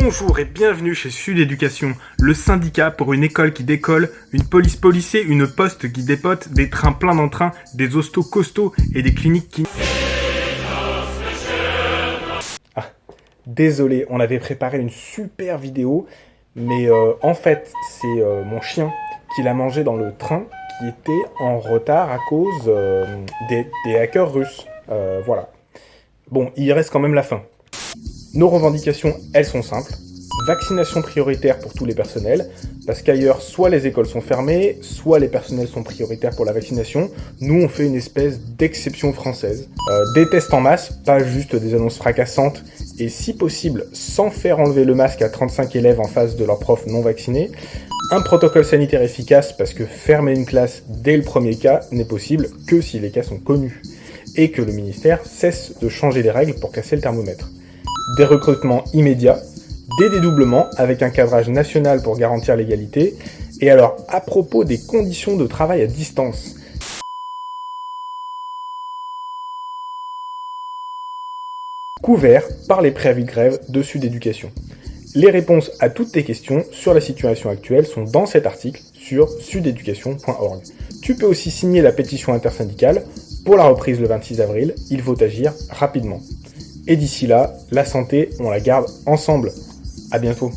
Bonjour et bienvenue chez Sud Éducation, le syndicat pour une école qui décolle, une police policée, une poste qui dépote, des trains pleins d'entrain, des hostos costauds et des cliniques qui... Ah, désolé, on avait préparé une super vidéo, mais euh, en fait, c'est euh, mon chien qui l'a mangé dans le train qui était en retard à cause euh, des hackers russes. voilà. Bon, il reste quand même la fin. Nos revendications, elles sont simples. Vaccination prioritaire pour tous les personnels, parce qu'ailleurs, soit les écoles sont fermées, soit les personnels sont prioritaires pour la vaccination. Nous, on fait une espèce d'exception française. Euh, des tests en masse, pas juste des annonces fracassantes, et si possible, sans faire enlever le masque à 35 élèves en face de leurs profs non vaccinés. Un protocole sanitaire efficace, parce que fermer une classe dès le premier cas n'est possible que si les cas sont connus, et que le ministère cesse de changer les règles pour casser le thermomètre des recrutements immédiats, des dédoublements avec un cadrage national pour garantir l'égalité, et alors à propos des conditions de travail à distance, couverts par les préavis de grève de Sud Éducation. Les réponses à toutes tes questions sur la situation actuelle sont dans cet article sur sudeducation.org. Tu peux aussi signer la pétition intersyndicale pour la reprise le 26 avril, il faut agir rapidement. Et d'ici là, la santé, on la garde ensemble. À bientôt.